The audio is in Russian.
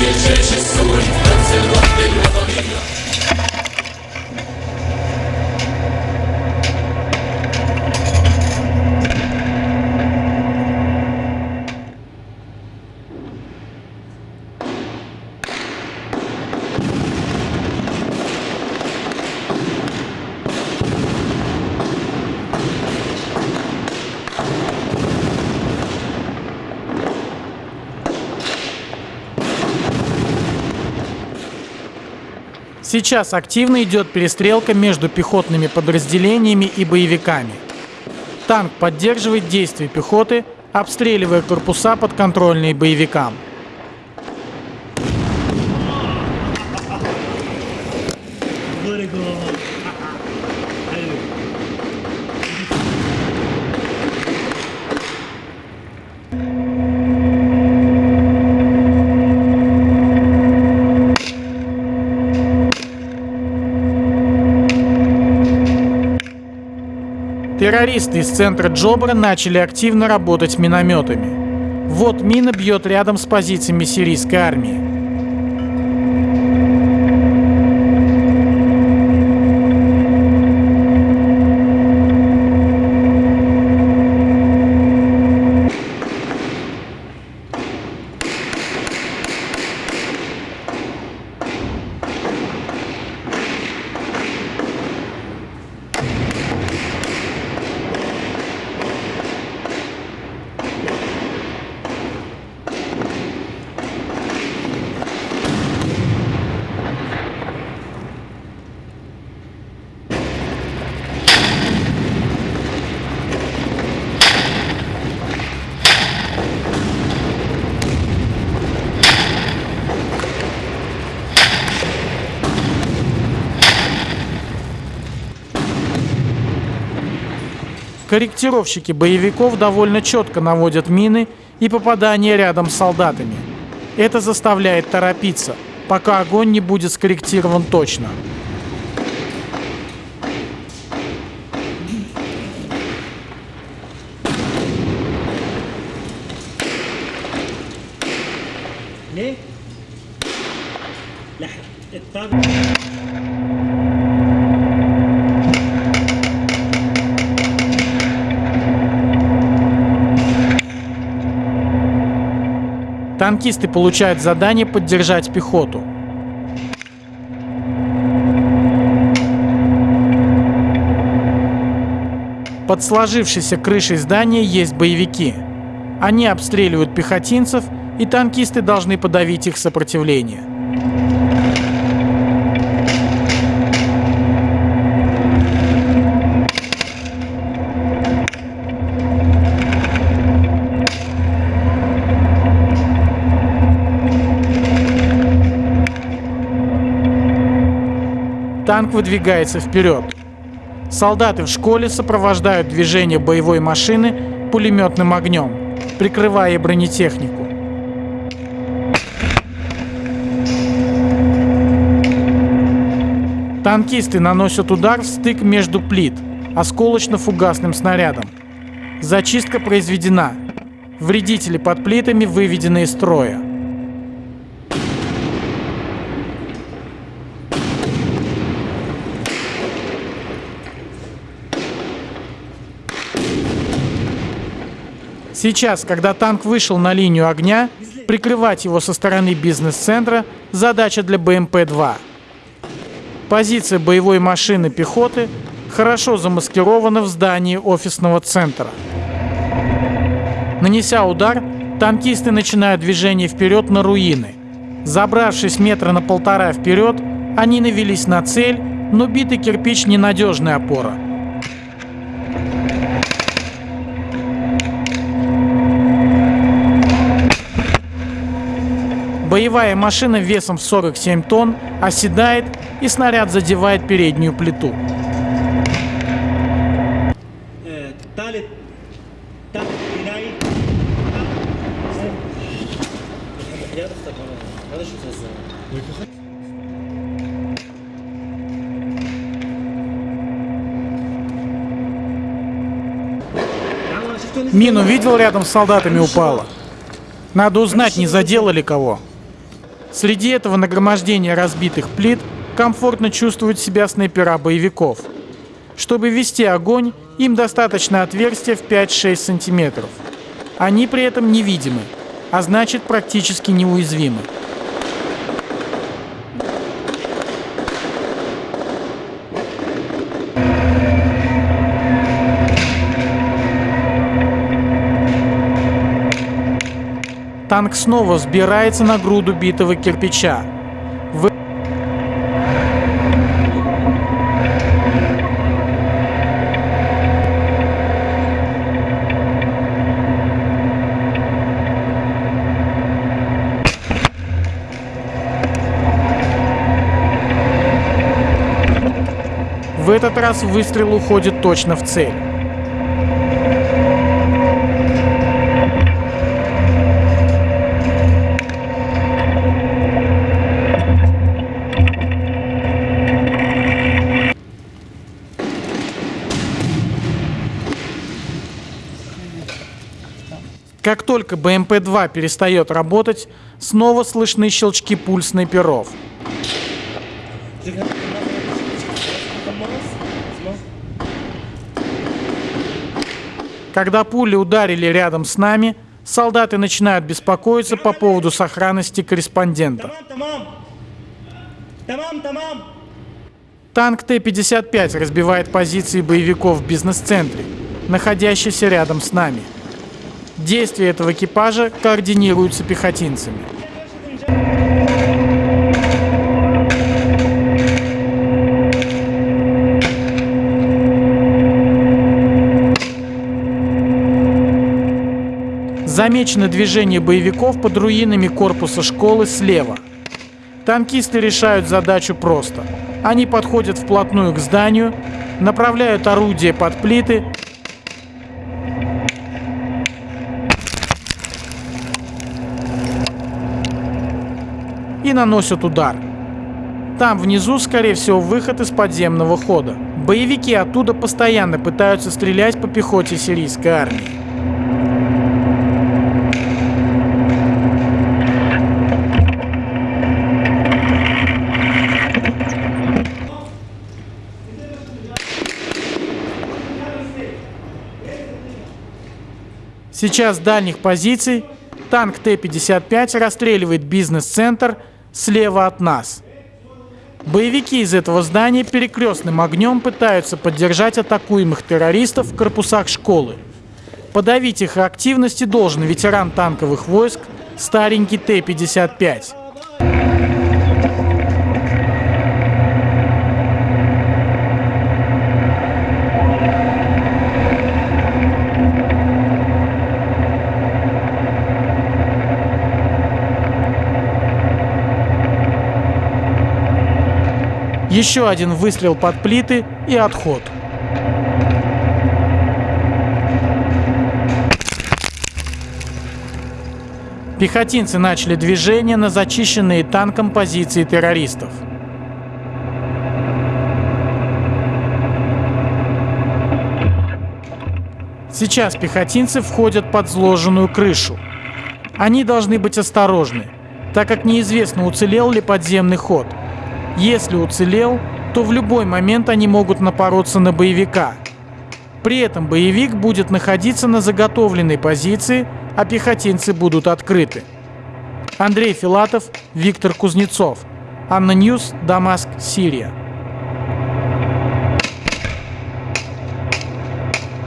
Bierze się sól Сейчас активно идет перестрелка между пехотными подразделениями и боевиками. Танк поддерживает действия пехоты, обстреливая корпуса подконтрольные боевикам. Террористы из центра Джобра начали активно работать минометами. Вот мина бьет рядом с позициями сирийской армии. Корректировщики боевиков довольно четко наводят мины и попадания рядом с солдатами. Это заставляет торопиться, пока огонь не будет скорректирован точно. ليه؟ لح... الطاقة Танкисты получают задание поддержать пехоту. Под сложившейся крышей здания есть боевики. Они обстреливают пехотинцев, и танкисты должны подавить их сопротивление. Танк выдвигается вперед. Солдаты в школе сопровождают движение боевой машины пулеметным огнем, прикрывая бронетехнику. Танкисты наносят удар в стык между плит осколочно-фугасным снарядом. Зачистка произведена. Вредители под плитами выведены из строя. Сейчас, когда танк вышел на линию огня, прикрывать его со стороны бизнес-центра – задача для БМП-2. Позиция боевой машины пехоты хорошо замаскирована в здании офисного центра. Нанеся удар, танкисты начинают движение вперед на руины. Забравшись метра на полтора вперед, они навелись на цель, но битый кирпич – ненадежная опора – Боевая машина весом в 47 тонн оседает и снаряд задевает переднюю плиту. Мину видел рядом с солдатами упала. Надо узнать, не заделали кого. Среди этого нагромождения разбитых плит комфортно чувствуют себя снайпера боевиков. Чтобы вести огонь, им достаточно отверстия в 5-6 сантиметров. Они при этом невидимы, а значит практически неуязвимы. Танк снова взбирается на груду битого кирпича. В... В этот раз выстрел уходит точно в цель. Как только БМП-2 перестает работать, снова слышны щелчки пульсной перов. Когда пули ударили рядом с нами, солдаты начинают беспокоиться по поводу сохранности корреспондента. Танк Т-55 разбивает позиции боевиков в бизнес-центре, находящийся рядом с нами – Действия этого экипажа координируются пехотинцами. Замечено движение боевиков под руинами корпуса школы слева. Танкисты решают задачу просто. Они подходят вплотную к зданию, направляют орудие под плиты и наносят удар. Там внизу, скорее всего, выход из подземного хода. Боевики оттуда постоянно пытаются стрелять по пехоте сирийской армии. Сейчас с дальних позиций танк Т-55 расстреливает бизнес-центр слева от нас. Боевики из этого здания перекрестным огнем пытаются поддержать атакуемых террористов в корпусах школы. Подавить их активности должен ветеран танковых войск старенький Т-55. Еще один выстрел под плиты и отход. Пехотинцы начали движение на зачищенные танком позиции террористов. Сейчас пехотинцы входят под сложенную крышу. Они должны быть осторожны, так как неизвестно, уцелел ли подземный ход. Если уцелел, то в любой момент они могут напороться на боевика. При этом боевик будет находиться на заготовленной позиции, а пехотинцы будут открыты. Андрей Филатов, Виктор Кузнецов. ANNA News, Дамаск, Сирия.